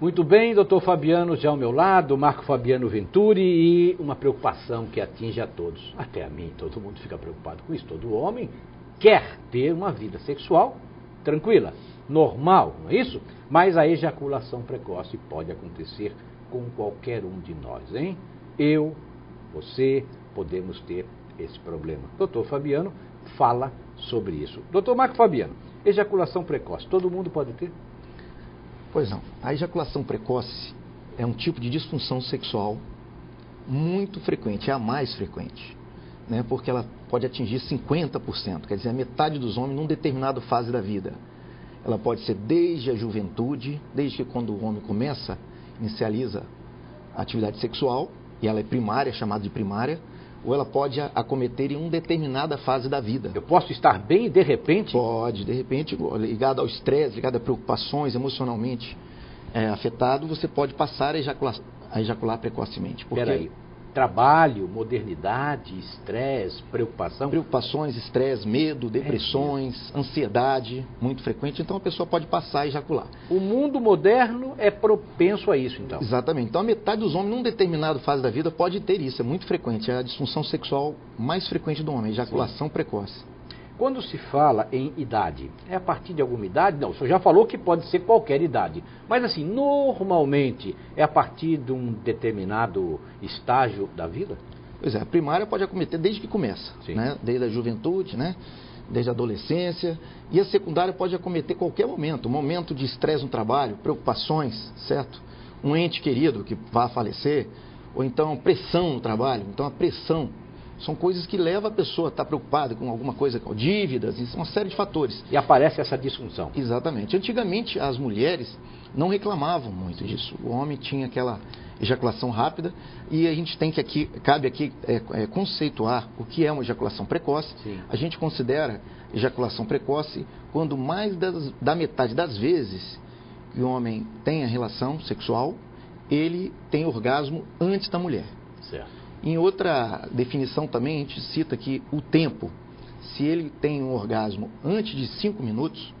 Muito bem, doutor Fabiano já ao meu lado, Marco Fabiano Venturi e uma preocupação que atinge a todos, até a mim, todo mundo fica preocupado com isso, todo homem quer ter uma vida sexual tranquila, normal, não é isso? Mas a ejaculação precoce pode acontecer com qualquer um de nós, hein? Eu, você, podemos ter esse problema. Doutor Fabiano fala sobre isso. Doutor Marco Fabiano, ejaculação precoce, todo mundo pode ter? Pois não. A ejaculação precoce é um tipo de disfunção sexual muito frequente, é a mais frequente, né? porque ela pode atingir 50%, quer dizer, a metade dos homens numa determinada fase da vida. Ela pode ser desde a juventude, desde que quando o homem começa, inicializa a atividade sexual, e ela é primária, chamada de primária, ou ela pode acometer em uma determinada fase da vida. Eu posso estar bem e de repente? Pode, de repente, ligado ao estresse, ligado a preocupações, emocionalmente é, afetado, você pode passar a ejacular, a ejacular precocemente. Porque... Peraí, trabalho, modernidade, estresse, preocupação? Preocupações, estresse, medo, depressões, é ansiedade, muito frequente. Então a pessoa pode passar a ejacular. O mundo moderno é propenso a isso, então? Exatamente. Então a metade dos homens, num determinado fase da vida, pode ter isso. É muito frequente. É a disfunção sexual mais frequente do homem, ejaculação Sim. precoce. Quando se fala em idade, é a partir de alguma idade? Não, o senhor já falou que pode ser qualquer idade. Mas assim, normalmente é a partir de um determinado estágio da vida? Pois é, a primária pode acometer desde que começa, né? desde a juventude, né? desde a adolescência. E a secundária pode acometer qualquer momento, um momento de estresse no trabalho, preocupações, certo? Um ente querido que vá falecer, ou então pressão no trabalho. Então a pressão são coisas que levam a pessoa a estar preocupada com alguma coisa, com dívidas, isso é uma série de fatores. E aparece essa disfunção. Exatamente. Antigamente, as mulheres não reclamavam muito disso. O homem tinha aquela ejaculação rápida e a gente tem que aqui, cabe aqui é, é, conceituar o que é uma ejaculação precoce. Sim. A gente considera ejaculação precoce quando mais das, da metade das vezes que o homem tem a relação sexual, ele tem orgasmo antes da mulher. Certo. Em outra definição também, a gente cita que o tempo, se ele tem um orgasmo antes de 5 minutos,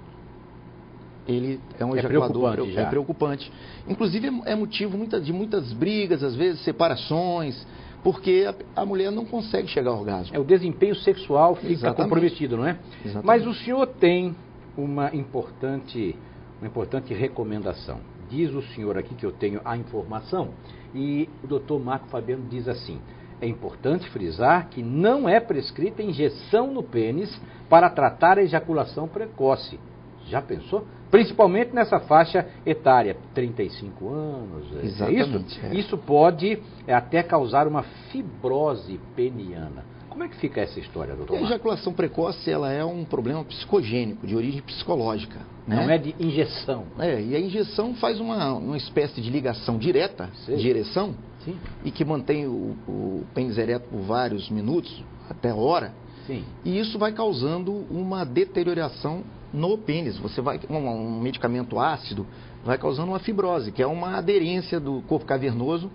ele é um é ejaculador preocupante, é preocupante. Inclusive é motivo de muitas brigas, às vezes separações, porque a, a, mulher não consegue chegar ao orgasmo. É o desempenho sexual fica Exatamente. comprometido, não é? Exatamente. Mas o senhor tem uma importante, uma importante recomendação. Diz o senhor aqui que eu tenho a informação e o doutor Marco Fabiano diz assim: é importante frisar que não é prescrita injeção no pênis para tratar a ejaculação precoce. Já pensou? Principalmente nessa faixa etária, 35 anos. É Exatamente. É isso? É. isso pode até causar uma fibrose peniana. Como é que fica essa história, doutor? A ejaculação precoce ela é um problema psicogênico, de origem psicológica. Né? Não é de injeção. É, e a injeção faz uma, uma espécie de ligação direta Sim. de ereção Sim. e que mantém o, o pênis ereto por vários minutos, até hora. Sim. E isso vai causando uma deterioração no pênis. Você vai um, um medicamento ácido vai causando uma fibrose, que é uma aderência do corpo cavernoso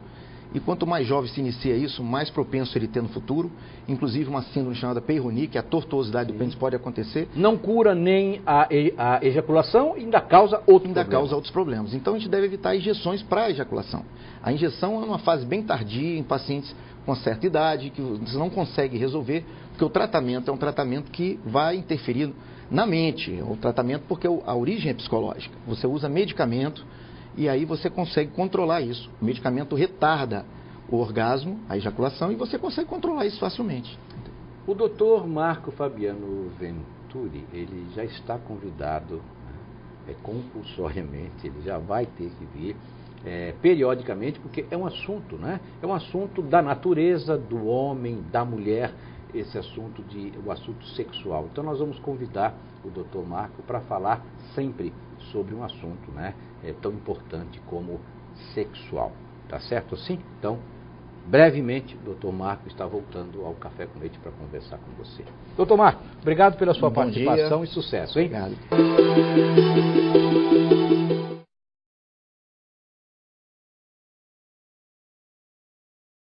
e quanto mais jovem se inicia isso, mais propenso ele ter no futuro. Inclusive uma síndrome chamada Peyronie, que é a tortuosidade Sim. do pênis pode acontecer. Não cura nem a, a ejaculação e ainda causa outros ainda problemas. causa outros problemas. Então a gente deve evitar injeções para a ejaculação. A injeção é uma fase bem tardia em pacientes com certa idade, que você não consegue resolver, porque o tratamento é um tratamento que vai interferir na mente. É um tratamento porque a origem é psicológica. Você usa medicamento e aí você consegue controlar isso. O medicamento retarda o orgasmo, a ejaculação, e você consegue controlar isso facilmente. O doutor Marco Fabiano Venturi, ele já está convidado né, é, compulsoriamente, ele já vai ter que vir é, periodicamente, porque é um assunto, né? É um assunto da natureza, do homem, da mulher, esse assunto de o assunto sexual. Então nós vamos convidar o doutor Marco para falar sempre sobre um assunto né, é, tão importante como sexual. Tá certo assim? Então, brevemente, o doutor Marco está voltando ao Café com Leite para conversar com você. Doutor Marco, obrigado pela sua Bom participação dia. e sucesso, hein? Obrigado.